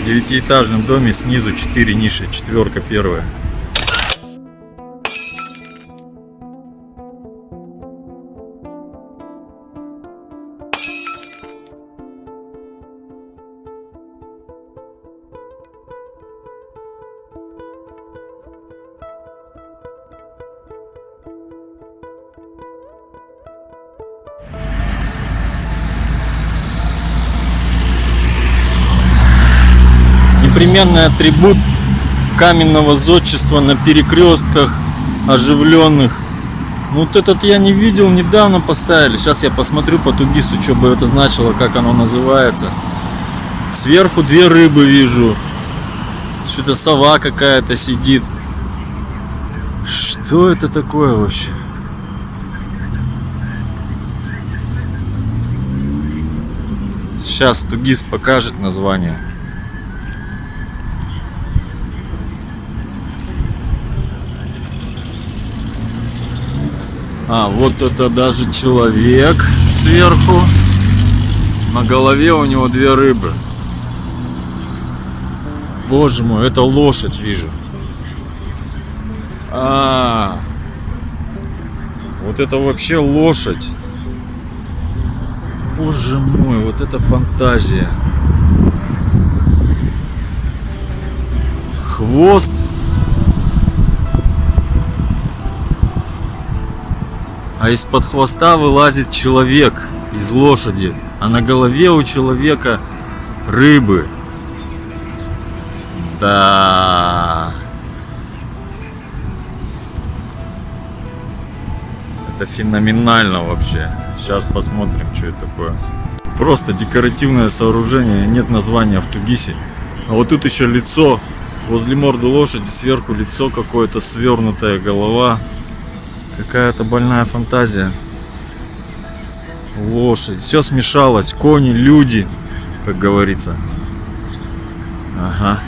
В девятиэтажном доме снизу 4 ниши, четверка первая. Непременный атрибут каменного зодчества на перекрестках оживленных. Ну, Вот этот я не видел, недавно поставили. Сейчас я посмотрю по Тугису, что бы это значило, как оно называется. Сверху две рыбы вижу. Что-то сова какая-то сидит. Что это такое вообще? Сейчас Тугис покажет название. А, вот это даже человек сверху. На голове у него две рыбы. Боже мой, это лошадь вижу. А, вот это вообще лошадь. Боже мой, вот это фантазия. Хвост а из-под хвоста вылазит человек из лошади, а на голове у человека рыбы. Да. Это феноменально вообще. Сейчас посмотрим, что это такое. Просто декоративное сооружение, нет названия в Тугисе. А вот тут еще лицо. Возле морды лошади сверху лицо какое-то, свернутая голова. Какая-то больная фантазия. Лошадь. Все смешалось. Кони, люди, как говорится. Ага.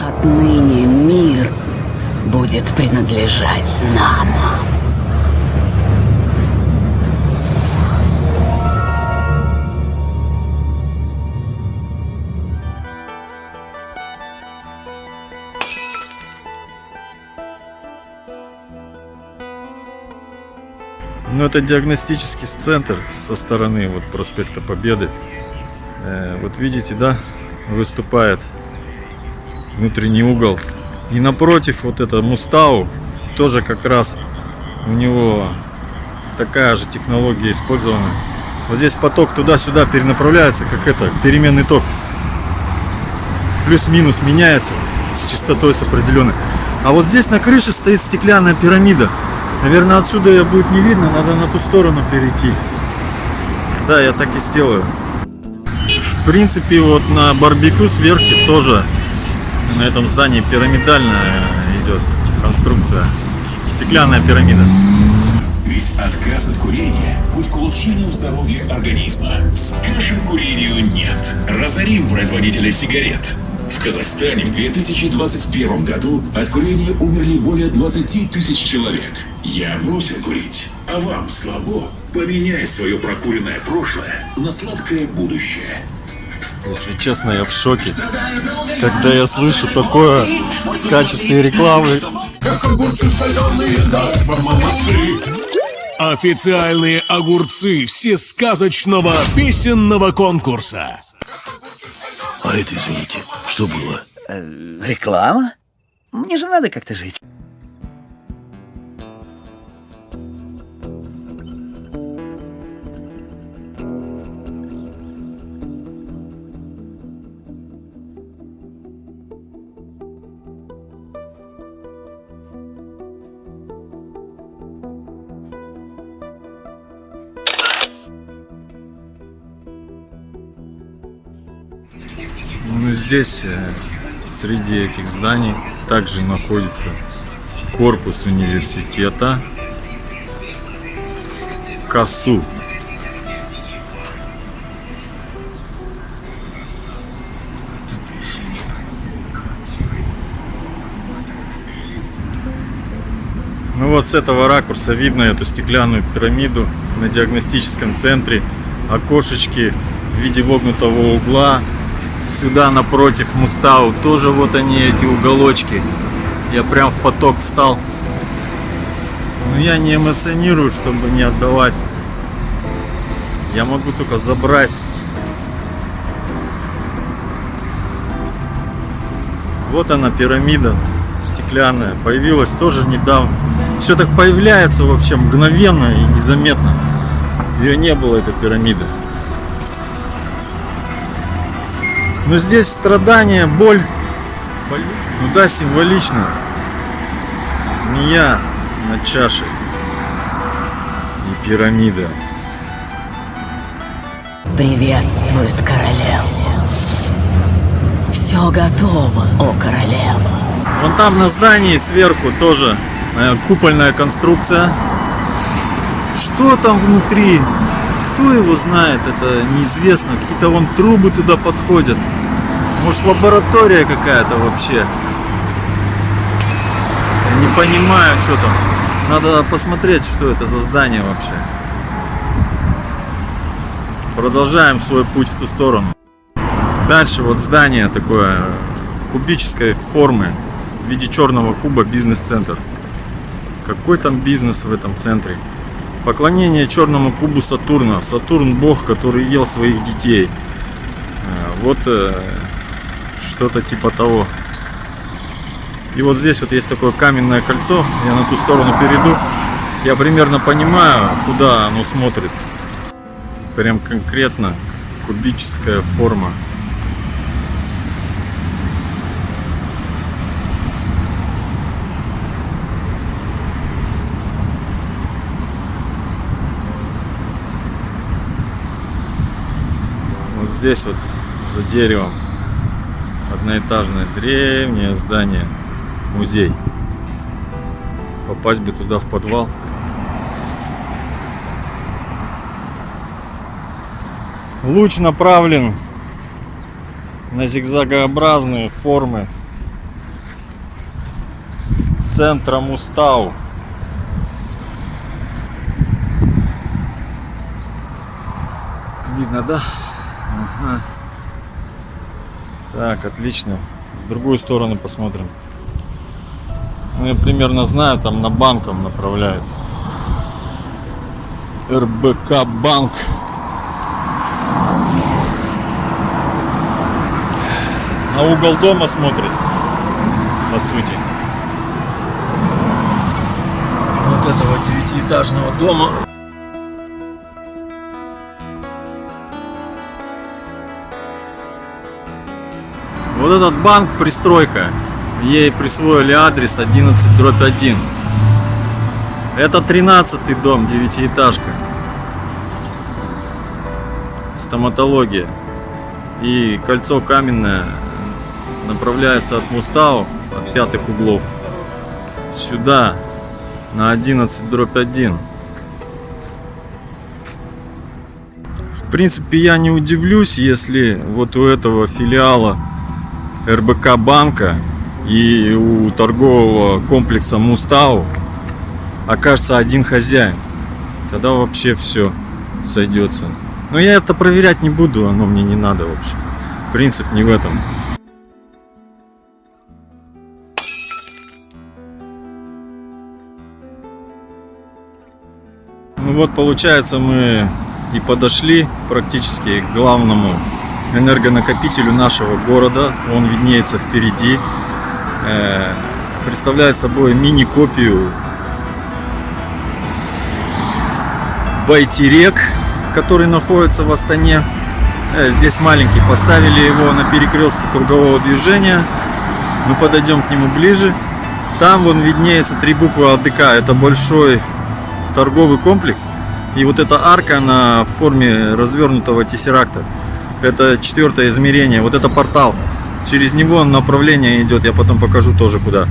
Отныне мир будет принадлежать нам. Это диагностический центр со стороны вот проспекта Победы. Э, вот видите, да, выступает внутренний угол. И напротив вот это Мустау, тоже как раз у него такая же технология использована. Вот здесь поток туда-сюда перенаправляется, как это, переменный ток. Плюс-минус меняется с частотой с определенной. А вот здесь на крыше стоит стеклянная пирамида. Наверное, отсюда ее будет не видно, надо на ту сторону перейти. Да, я так и сделаю. В принципе, вот на барбекю сверху тоже на этом здании пирамидальная идет конструкция. Стеклянная пирамида. Ведь отказ от курения – путь к улучшению здоровья организма. Скажем курению «нет». Разорим производителя сигарет. В Казахстане в 2021 году от курения умерли более 20 тысяч человек. Я бросил курить, а вам слабо? Поменяй свое прокуренное прошлое на сладкое будущее. Если честно, я в шоке, когда я слышу такое в качестве рекламы. Официальные огурцы всесказочного песенного конкурса. А это, извините, что было? Э, реклама? Мне же надо как-то жить. Здесь, э, среди этих зданий, также находится корпус университета КАСУ. Ну вот с этого ракурса видно эту стеклянную пирамиду на диагностическом центре, окошечки в виде вогнутого угла, сюда напротив Мустау. Тоже вот они эти уголочки. Я прям в поток встал. Но я не эмоционирую чтобы не отдавать. Я могу только забрать. Вот она пирамида стеклянная. Появилась тоже недавно. Все так появляется вообще мгновенно и незаметно. Ее не было этой пирамиды но здесь страдания, боль. Ну да, символично. Змея на чаше. И пирамида. Приветствует королеву. Все готово, о королева. Вон там на здании сверху тоже э, купольная конструкция. Что там внутри? Кто его знает, это неизвестно. Какие-то вон трубы туда подходят. Может лаборатория какая-то вообще. Я не понимаю, что там. Надо посмотреть, что это за здание вообще. Продолжаем свой путь в ту сторону. Дальше вот здание такое кубической формы в виде черного куба бизнес-центр. Какой там бизнес в этом центре? Поклонение черному кубу Сатурна. Сатурн бог, который ел своих детей. Вот что-то типа того. И вот здесь вот есть такое каменное кольцо. Я на ту сторону перейду. Я примерно понимаю, куда оно смотрит. Прям конкретно кубическая форма. Вот здесь вот за деревом одноэтажное древнее здание, музей. Попасть бы туда в подвал. Луч направлен на зигзагообразные формы центра Мустау. Видно, да? Ага. Так, отлично. В другую сторону посмотрим. Ну, я примерно знаю, там на банком направляется. РБК Банк. На угол дома смотрит, по сути. Вот этого девятиэтажного дома. Вот этот банк, пристройка, ей присвоили адрес 11 дробь 1. Это 13 дом, девятиэтажка. Стоматология. И кольцо каменное направляется от Мустау, от пятых углов, сюда, на 11 дробь 1. В принципе, я не удивлюсь, если вот у этого филиала РБК банка и у торгового комплекса Мустау окажется один хозяин. Тогда вообще все сойдется. Но я это проверять не буду, оно мне не надо вообще. Принцип не в этом. Ну вот получается мы и подошли практически к главному энергонакопителю нашего города. Он виднеется впереди. Э, представляет собой мини-копию Байтерек, который находится в Астане. Э, Здесь маленький. Поставили его на перекрестке кругового движения. Мы подойдем к нему ближе. Там вон виднеется три буквы АДК. Это большой торговый комплекс. И вот эта арка на форме развернутого тессеракта. Это четвертое измерение. Вот это портал. Через него направление идет. Я потом покажу тоже куда.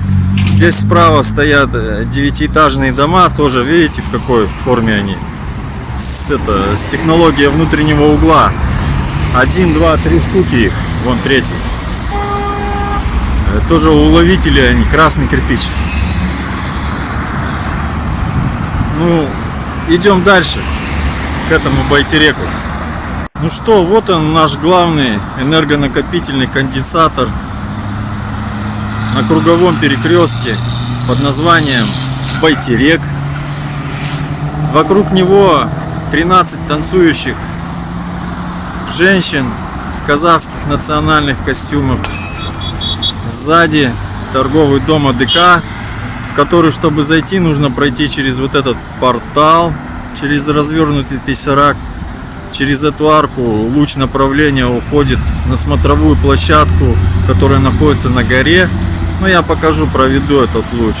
Здесь справа стоят э, девятиэтажные дома. Тоже видите в какой форме они. С, это, с технологией внутреннего угла. Один, два, три штуки их. Вон третий. Э, Тоже уловители они. Красный кирпич. Ну, идем дальше к этому байтереку. Ну что, вот он наш главный энергонакопительный конденсатор на круговом перекрестке под названием Байтерек. Вокруг него 13 танцующих женщин в казахских национальных костюмах. Сзади торговый дом АДК, в который, чтобы зайти, нужно пройти через вот этот портал, через развернутый тессеракт. Через эту арку луч направления уходит на смотровую площадку, которая находится на горе. Но я покажу, проведу этот луч.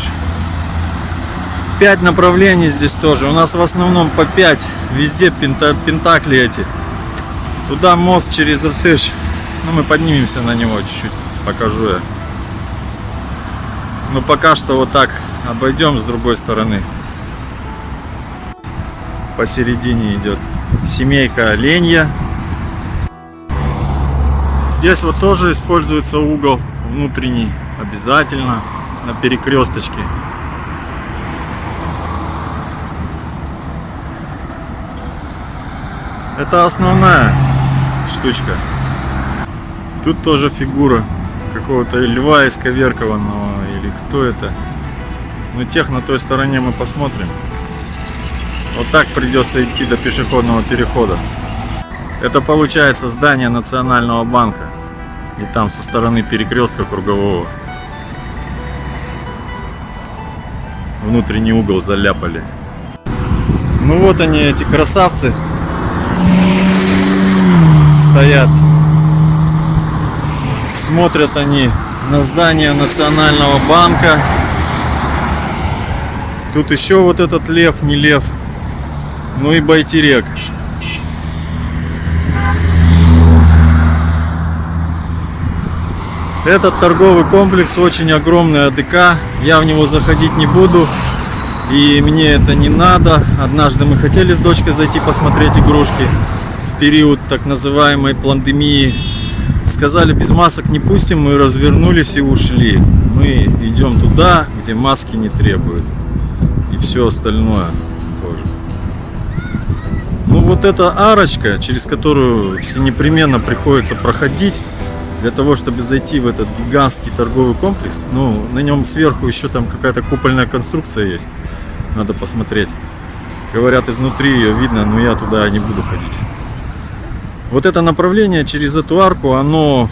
Пять направлений здесь тоже. У нас в основном по 5. Везде пента, пентакли эти. Туда мост через Иртыш. Ну, мы поднимемся на него чуть-чуть. Покажу я. Но пока что вот так обойдем с другой стороны. Посередине идет семейка оленья. Здесь вот тоже используется угол внутренний обязательно на перекресточке. Это основная штучка. Тут тоже фигура какого-то льва исковеркованного или кто это. Но тех на той стороне мы посмотрим. Вот так придется идти до пешеходного перехода. Это получается здание Национального банка. И там со стороны перекрестка кругового. Внутренний угол заляпали. Ну вот они, эти красавцы. Стоят. Смотрят они на здание Национального банка. Тут еще вот этот лев, не лев. Ну и байтерек. Этот торговый комплекс очень огромный АДК. Я в него заходить не буду. И мне это не надо. Однажды мы хотели с дочкой зайти посмотреть игрушки. В период так называемой пандемии. Сказали, без масок не пустим. Мы развернулись и ушли. Мы идем туда, где маски не требуют. И все остальное вот эта арочка, через которую все непременно приходится проходить, для того, чтобы зайти в этот гигантский торговый комплекс, ну, на нем сверху еще там какая-то купольная конструкция есть, надо посмотреть. Говорят, изнутри ее видно, но я туда не буду ходить. Вот это направление через эту арку, оно,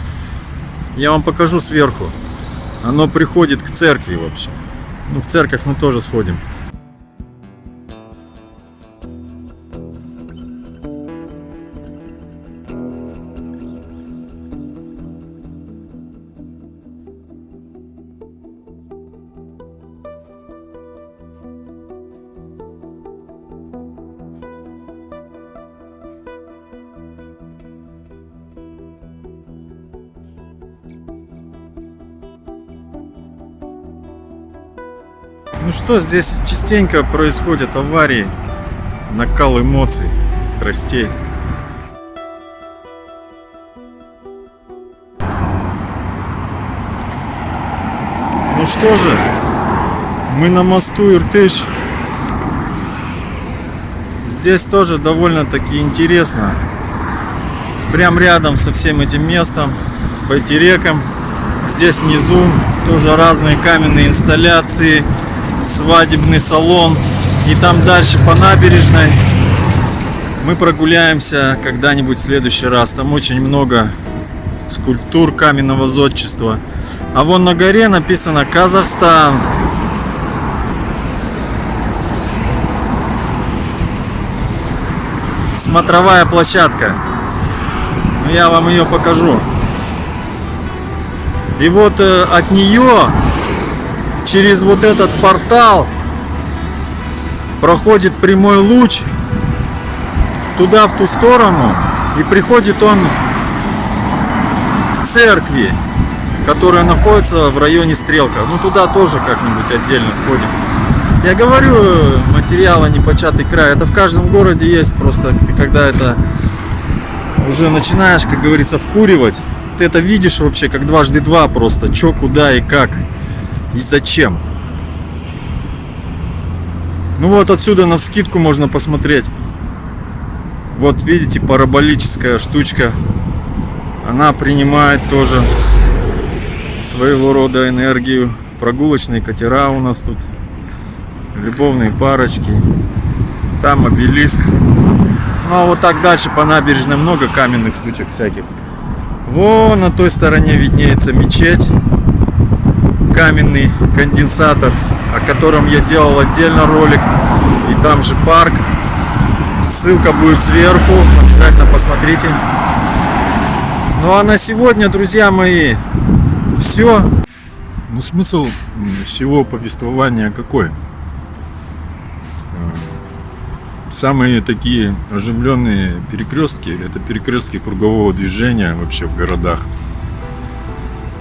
я вам покажу сверху, оно приходит к церкви вообще. Ну, в церковь мы тоже сходим. Что, здесь частенько происходят аварии, накал эмоций, страстей. Ну что же, мы на мосту Иртыш. Здесь тоже довольно-таки интересно. Прям рядом со всем этим местом, с Байтереком. Здесь внизу тоже разные каменные инсталляции, свадебный салон. И там дальше по набережной мы прогуляемся когда-нибудь в следующий раз. Там очень много скульптур каменного зодчества. А вон на горе написано Казахстан. Смотровая площадка. Ну, Я вам ее покажу. И вот э, от нее через вот этот портал проходит прямой луч туда, в ту сторону, и приходит он к церкви, которая находится в районе Стрелка. Ну, туда тоже как-нибудь отдельно сходим. Я говорю, материала непочатый край. Это в каждом городе есть. Просто ты когда это уже начинаешь, как говорится, вкуривать, ты это видишь вообще как дважды два просто. Чё, куда и как. И зачем. Ну вот отсюда на вскидку можно посмотреть. Вот видите, параболическая штучка. Она принимает тоже своего рода энергию. Прогулочные катера у нас тут. Любовные парочки. Там обелиск. Ну а вот так дальше по набережной много каменных штучек всяких. Вон на той стороне виднеется мечеть. Каменный конденсатор, о котором я делал отдельно ролик. И там же парк. Ссылка будет сверху. Обязательно посмотрите. Ну а на сегодня, друзья мои, все. Ну смысл всего повествования какой? Самые такие оживленные перекрестки это перекрестки кругового движения вообще в городах.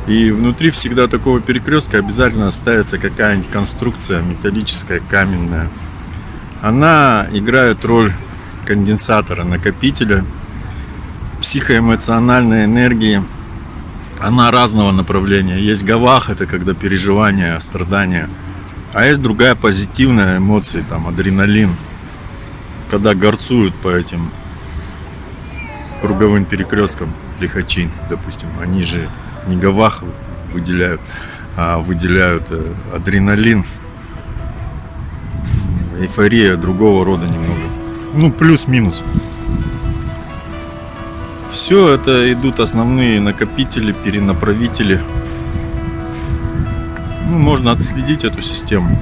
И внутри всегда такого перекрестка обязательно ставится какая-нибудь конструкция металлическая, каменная. Она играет роль конденсатора, накопителя психоэмоциональной энергии. Она разного направления. Есть гавах, это когда переживания, страдания. А есть другая позитивная эмоция, там адреналин. Когда горцуют по этим круговым перекресткам лихачи, допустим, они же не гавах выделяют, а выделяют э, адреналин. Эйфория другого рода немного. Ну, плюс-минус. Все это идут основные накопители, перенаправители. Ну, можно отследить эту систему.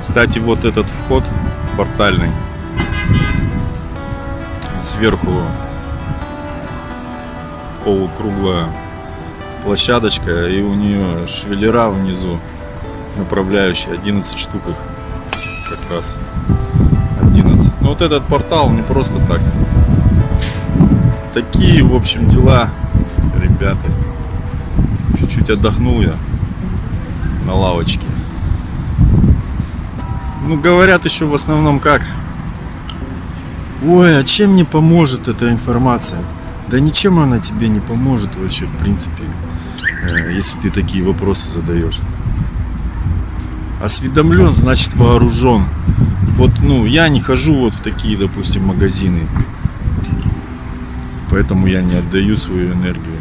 Кстати, вот этот вход портальный сверху полукруглая площадочка и у нее швеллера внизу направляющие 11 штук их. Как раз 11 но вот этот портал не просто так. Такие в общем дела ребята. Чуть-чуть отдохнул я на лавочке. Ну говорят еще в основном как. Ой а чем мне поможет эта информация да ничем она тебе не поможет вообще, в принципе, э, если ты такие вопросы задаешь. Осведомлен, значит вооружен. Вот, ну, я не хожу вот в такие, допустим, магазины. Поэтому я не отдаю свою энергию.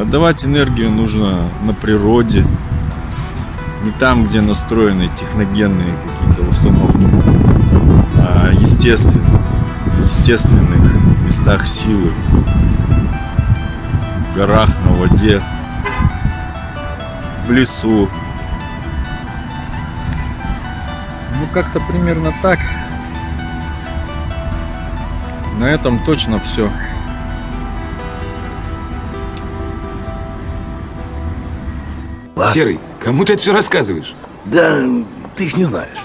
Отдавать энергию нужно на природе, не там, где настроены техногенные какие-то установки, а естественно, естественных местах силы, в горах, на воде, в лесу. Ну, как-то примерно так. На этом точно все. Серый, кому ты это все рассказываешь? Да ты их не знаешь.